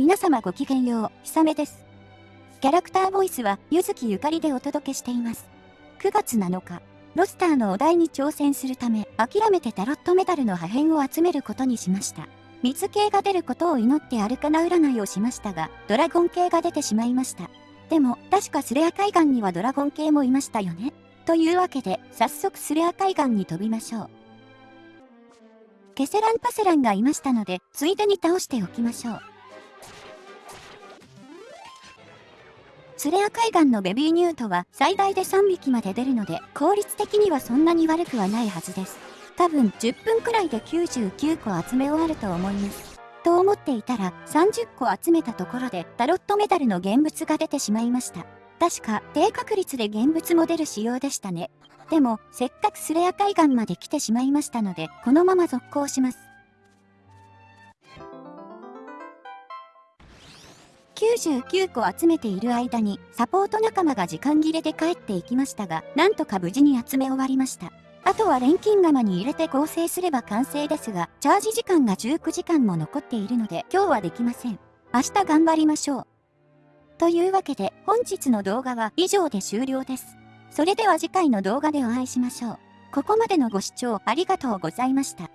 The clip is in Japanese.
皆様ごきげんよう、ひさめです。キャラクターボイスは、ゆずきゆかりでお届けしています。9月7日、ロスターのお題に挑戦するため、諦めてタロットメダルの破片を集めることにしました。水系が出ることを祈ってアルカナ占いをしましたが、ドラゴン系が出てしまいました。でも、確かスレア海岸にはドラゴン系もいましたよね。というわけで、早速スレア海岸に飛びましょう。ケセランパセランがいましたので、ついでに倒しておきましょう。スレア海岸のベビーニュートは最大で3匹まで出るので、効率的にはそんなに悪くはないはずです。多分10分くらいで99個集め終わると思います。と思っていたら30個集めたところでタロットメダルの現物が出てしまいました。確か低確率で現物も出る仕様でしたね。でも、せっかくスレア海岸まで来てしまいましたので、このまま続行します。99個集めている間に、サポート仲間が時間切れで帰っていきましたが、なんとか無事に集め終わりました。あとは錬金釜に入れて合成すれば完成ですが、チャージ時間が19時間も残っているので、今日はできません。明日頑張りましょう。というわけで、本日の動画は以上で終了です。それでは次回の動画でお会いしましょう。ここまでのご視聴ありがとうございました。